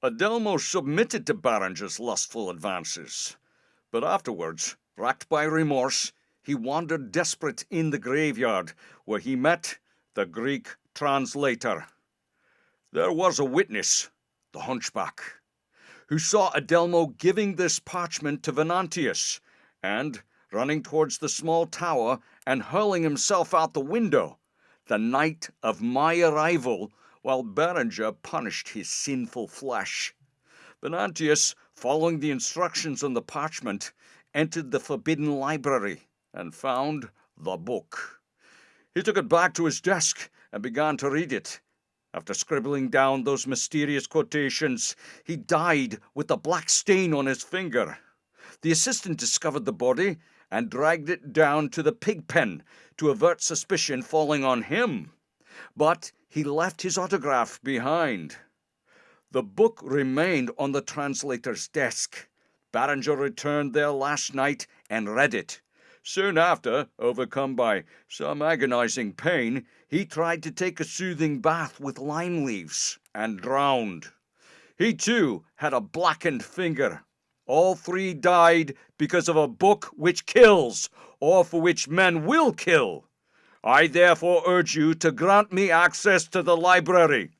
Adelmo submitted to Berenger's lustful advances, but afterwards, racked by remorse, he wandered desperate in the graveyard, where he met the Greek translator. There was a witness, the hunchback, who saw Adelmo giving this parchment to Venantius, and running towards the small tower and hurling himself out the window, the night of my arrival, while Berenger punished his sinful flesh. Venantius, following the instructions on the parchment, entered the forbidden library and found the book. He took it back to his desk and began to read it. After scribbling down those mysterious quotations, he died with a black stain on his finger. The assistant discovered the body and dragged it down to the pig pen to avert suspicion falling on him. But he left his autograph behind. The book remained on the translator's desk. Berenger returned there last night and read it. Soon after, overcome by some agonizing pain, he tried to take a soothing bath with lime leaves and drowned. He too had a blackened finger. All three died because of a book which kills, or for which men will kill. I therefore urge you to grant me access to the library.